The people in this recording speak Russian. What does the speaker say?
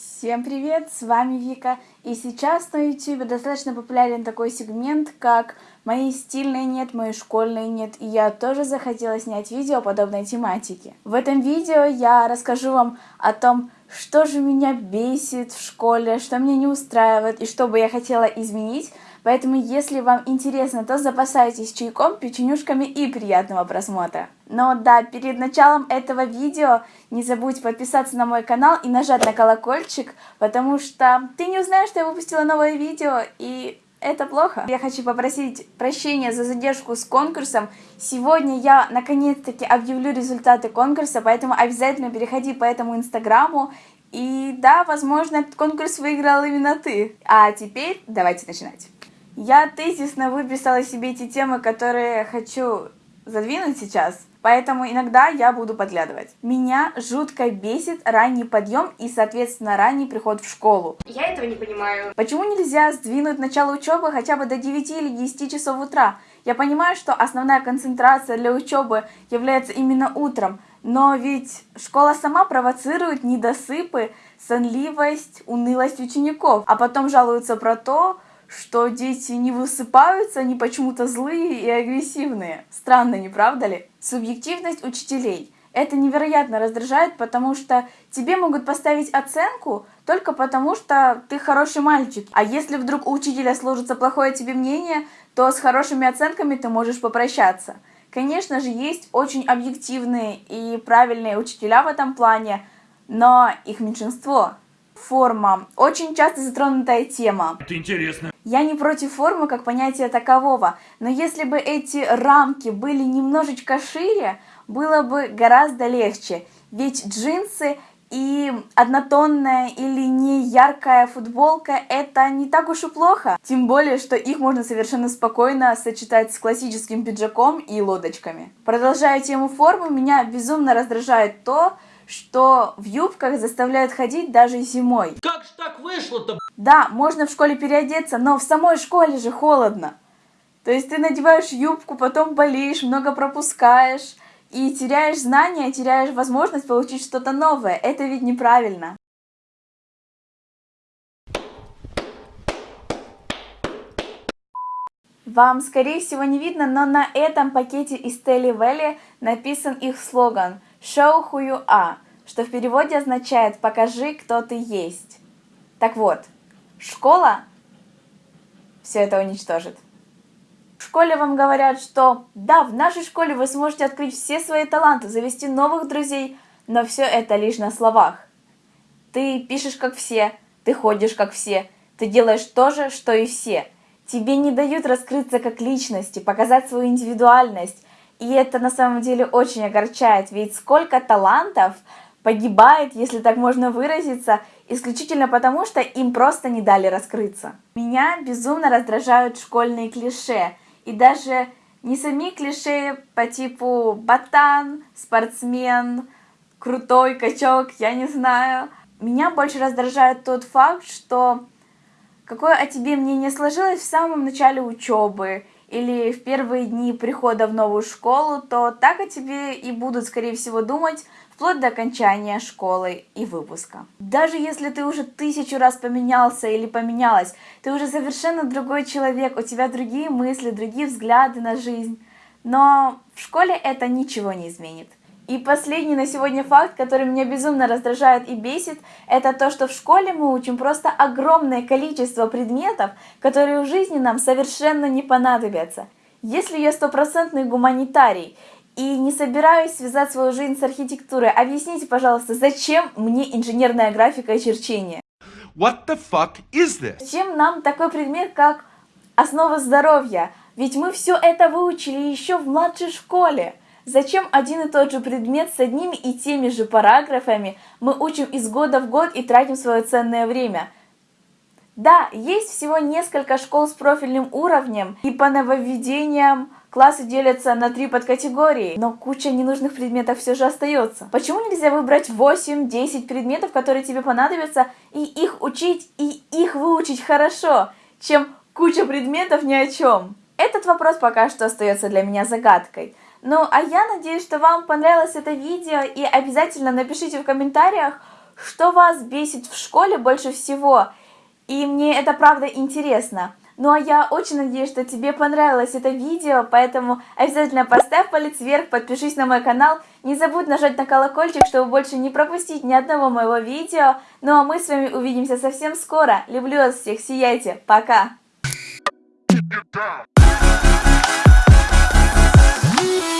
Всем привет, с вами Вика, и сейчас на YouTube достаточно популярен такой сегмент, как «Мои стильные нет, мои школьные нет», и я тоже захотела снять видео подобной тематики. В этом видео я расскажу вам о том, что же меня бесит в школе, что меня не устраивает и что бы я хотела изменить, Поэтому, если вам интересно, то запасайтесь чайком, печенюшками и приятного просмотра. Но да, перед началом этого видео не забудь подписаться на мой канал и нажать на колокольчик, потому что ты не узнаешь, что я выпустила новое видео, и это плохо. Я хочу попросить прощения за задержку с конкурсом. Сегодня я наконец-таки объявлю результаты конкурса, поэтому обязательно переходи по этому инстаграму. И да, возможно, этот конкурс выиграл именно ты. А теперь давайте начинать. Я тезисно выписала себе эти темы, которые хочу задвинуть сейчас, поэтому иногда я буду подглядывать. Меня жутко бесит ранний подъем и, соответственно, ранний приход в школу. Я этого не понимаю. Почему нельзя сдвинуть начало учебы хотя бы до 9 или 10 часов утра? Я понимаю, что основная концентрация для учебы является именно утром, но ведь школа сама провоцирует недосыпы, сонливость, унылость учеников, а потом жалуются про то, что дети не высыпаются, они почему-то злые и агрессивные. Странно, не правда ли? Субъективность учителей. Это невероятно раздражает, потому что тебе могут поставить оценку только потому, что ты хороший мальчик. А если вдруг у учителя сложится плохое тебе мнение, то с хорошими оценками ты можешь попрощаться. Конечно же, есть очень объективные и правильные учителя в этом плане, но их меньшинство. Форма. Очень часто затронутая тема. Это интересно. Я не против формы как понятия такового, но если бы эти рамки были немножечко шире, было бы гораздо легче. Ведь джинсы и однотонная или не яркая футболка это не так уж и плохо. Тем более, что их можно совершенно спокойно сочетать с классическим пиджаком и лодочками. Продолжая тему формы, меня безумно раздражает то, что в юбках заставляют ходить даже зимой. Как ж так вышло-то? Да, можно в школе переодеться, но в самой школе же холодно. То есть ты надеваешь юбку, потом болеешь, много пропускаешь и теряешь знания, теряешь возможность получить что-то новое. Это ведь неправильно. Вам, скорее всего, не видно, но на этом пакете из Телли Вэлли написан их слоган «Show who you are», что в переводе означает «покажи, кто ты есть». Так вот, школа все это уничтожит. В школе вам говорят, что да, в нашей школе вы сможете открыть все свои таланты, завести новых друзей, но все это лишь на словах. Ты пишешь как все, ты ходишь как все, ты делаешь то же, что и все. Тебе не дают раскрыться как личности, показать свою индивидуальность. И это на самом деле очень огорчает, ведь сколько талантов погибает, если так можно выразиться, исключительно потому, что им просто не дали раскрыться. Меня безумно раздражают школьные клише, и даже не сами клише по типу ботан, спортсмен, крутой качок, я не знаю. Меня больше раздражает тот факт, что какое о тебе мнение сложилось в самом начале учебы или в первые дни прихода в новую школу, то так о тебе и будут, скорее всего, думать вплоть до окончания школы и выпуска. Даже если ты уже тысячу раз поменялся или поменялась, ты уже совершенно другой человек, у тебя другие мысли, другие взгляды на жизнь. Но в школе это ничего не изменит. И последний на сегодня факт, который меня безумно раздражает и бесит, это то, что в школе мы учим просто огромное количество предметов, которые в жизни нам совершенно не понадобятся. Если я стопроцентный гуманитарий и не собираюсь связать свою жизнь с архитектурой. Объясните, пожалуйста, зачем мне инженерная графика и черчение? What the fuck is this? Зачем нам такой предмет, как основа здоровья? Ведь мы все это выучили еще в младшей школе. Зачем один и тот же предмет с одними и теми же параграфами мы учим из года в год и тратим свое ценное время? Да, есть всего несколько школ с профильным уровнем, и по нововведениям Классы делятся на три подкатегории, но куча ненужных предметов все же остается. Почему нельзя выбрать 8-10 предметов, которые тебе понадобятся, и их учить, и их выучить хорошо, чем куча предметов ни о чем? Этот вопрос пока что остается для меня загадкой. Ну, а я надеюсь, что вам понравилось это видео, и обязательно напишите в комментариях, что вас бесит в школе больше всего. И мне это правда интересно. Ну а я очень надеюсь, что тебе понравилось это видео, поэтому обязательно поставь палец вверх, подпишись на мой канал, не забудь нажать на колокольчик, чтобы больше не пропустить ни одного моего видео. Ну а мы с вами увидимся совсем скоро. Люблю вас всех, сияйте, пока! Thank you.